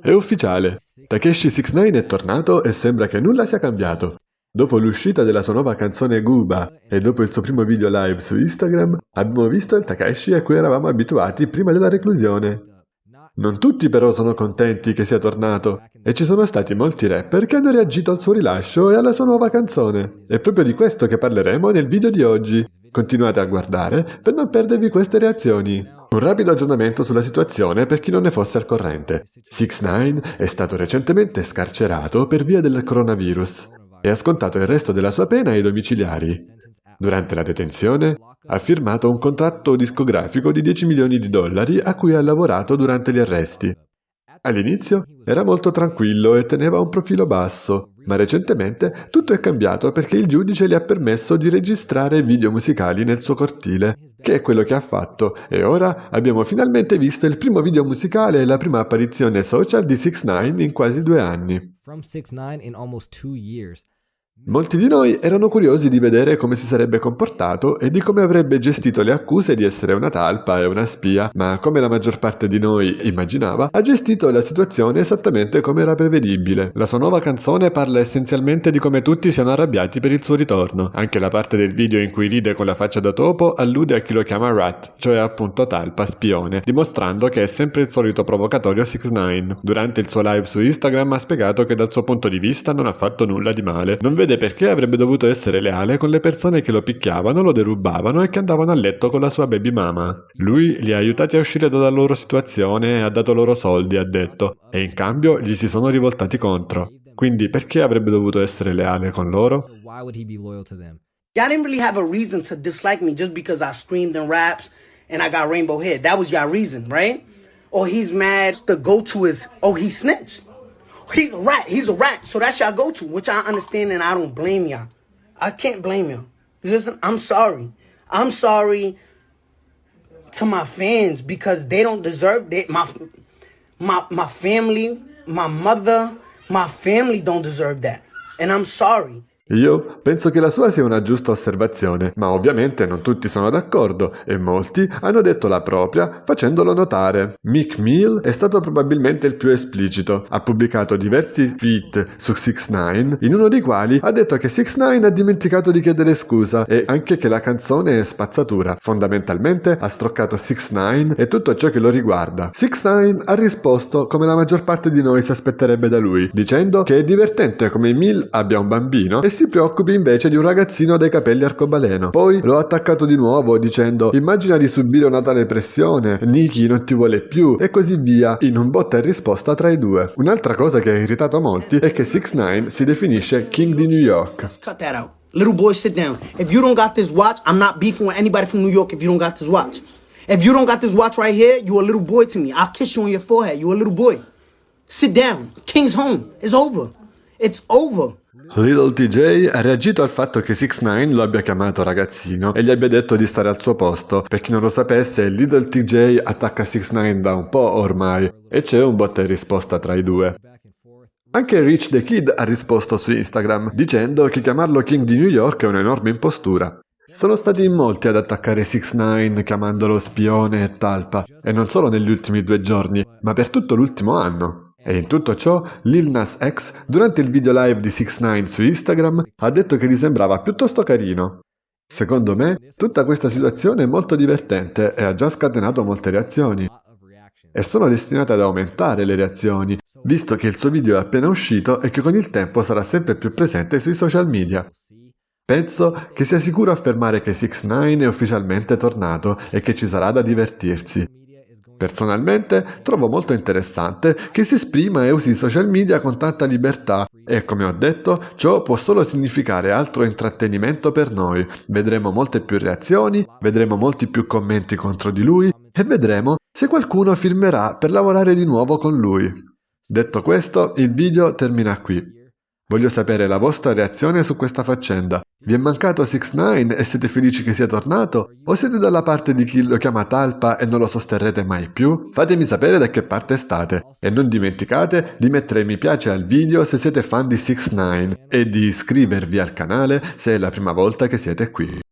È ufficiale, Takeshi 69 è tornato e sembra che nulla sia cambiato. Dopo l'uscita della sua nuova canzone Guba e dopo il suo primo video live su Instagram, abbiamo visto il Takashi a cui eravamo abituati prima della reclusione. Non tutti però sono contenti che sia tornato, e ci sono stati molti rapper che hanno reagito al suo rilascio e alla sua nuova canzone. È proprio di questo che parleremo nel video di oggi. Continuate a guardare per non perdervi queste reazioni. Un rapido aggiornamento sulla situazione per chi non ne fosse al corrente. 6 9 è stato recentemente scarcerato per via del coronavirus e ha scontato il resto della sua pena ai domiciliari. Durante la detenzione ha firmato un contratto discografico di 10 milioni di dollari a cui ha lavorato durante gli arresti. All'inizio era molto tranquillo e teneva un profilo basso, ma recentemente tutto è cambiato perché il giudice le ha permesso di registrare video musicali nel suo cortile, che è quello che ha fatto, e ora abbiamo finalmente visto il primo video musicale e la prima apparizione social di 6 9 in quasi due anni. Molti di noi erano curiosi di vedere come si sarebbe comportato e di come avrebbe gestito le accuse di essere una talpa e una spia, ma come la maggior parte di noi immaginava, ha gestito la situazione esattamente come era prevedibile. La sua nuova canzone parla essenzialmente di come tutti siano arrabbiati per il suo ritorno. Anche la parte del video in cui ride con la faccia da topo allude a chi lo chiama Rat, cioè appunto talpa, spione, dimostrando che è sempre il solito provocatorio 6 9 Durante il suo live su Instagram ha spiegato che dal suo punto di vista non ha fatto nulla di male. Non vede perché avrebbe dovuto essere leale con le persone che lo picchiavano, lo derubavano e che andavano a letto con la sua baby mama. Lui li ha aiutati a uscire dalla loro situazione e ha dato loro soldi, ha detto, e in cambio gli si sono rivoltati contro. Quindi perché avrebbe dovuto essere leale con loro? Y'all didn't really have a reason to dislike me just because I screamed in raps and I got rainbow hair. That was your reason, right? Or he's mad, the go-to is, oh, he snitched. He's a rat. He's a rat. So that's y'all go to, which I understand and I don't blame y'all. I can't blame y'all. Listen, I'm sorry. I'm sorry to my fans because they don't deserve that. My, my, my family, my mother, my family don't deserve that. And I'm sorry. Io penso che la sua sia una giusta osservazione, ma ovviamente non tutti sono d'accordo e molti hanno detto la propria facendolo notare. Mick Mill è stato probabilmente il più esplicito. Ha pubblicato diversi tweet su 6 9 in uno dei quali ha detto che 6 9 ha dimenticato di chiedere scusa e anche che la canzone è spazzatura. Fondamentalmente ha stroccato 6 9 e tutto ciò che lo riguarda. 6 9 ha risposto come la maggior parte di noi si aspetterebbe da lui, dicendo che è divertente come Mill abbia un bambino e si preoccupi invece di un ragazzino dai capelli arcobaleno. Poi l'ho attaccato di nuovo dicendo immagina di subire una tale pressione, Nikki non ti vuole più e così via, in un botta e risposta tra i due. Un'altra cosa che ha irritato molti è che 6 9 si definisce King di New York. Cut that out. Little boy, sit down. If you don't got this watch, I'm not beefing with anybody from New York if you don't got this watch. If you don't got this watch right here, you a little boy to me. I'll kiss you on your forehead. You a little boy. Sit down. King's home. It's over. Little TJ ha reagito al fatto che 6 9 lo abbia chiamato ragazzino e gli abbia detto di stare al suo posto. Per chi non lo sapesse, Little TJ attacca 6 9 da un po' ormai e c'è un botta e risposta tra i due. Anche Rich the Kid ha risposto su Instagram dicendo che chiamarlo King di New York è un'enorme impostura. Sono stati in molti ad attaccare 6 9 chiamandolo spione e talpa, e non solo negli ultimi due giorni, ma per tutto l'ultimo anno. E in tutto ciò, Lil Nas X, durante il video live di 6 9 su Instagram, ha detto che gli sembrava piuttosto carino. Secondo me, tutta questa situazione è molto divertente e ha già scatenato molte reazioni. E sono destinate ad aumentare le reazioni, visto che il suo video è appena uscito e che con il tempo sarà sempre più presente sui social media. Penso che sia sicuro affermare che 6 9 è ufficialmente tornato e che ci sarà da divertirsi. Personalmente trovo molto interessante che si esprima e usi i social media con tanta libertà e come ho detto ciò può solo significare altro intrattenimento per noi. Vedremo molte più reazioni, vedremo molti più commenti contro di lui e vedremo se qualcuno firmerà per lavorare di nuovo con lui. Detto questo, il video termina qui. Voglio sapere la vostra reazione su questa faccenda. Vi è mancato 6 9 e siete felici che sia tornato? O siete dalla parte di chi lo chiama talpa e non lo sosterrete mai più? Fatemi sapere da che parte state. E non dimenticate di mettere mi piace al video se siete fan di 6 9 e di iscrivervi al canale se è la prima volta che siete qui.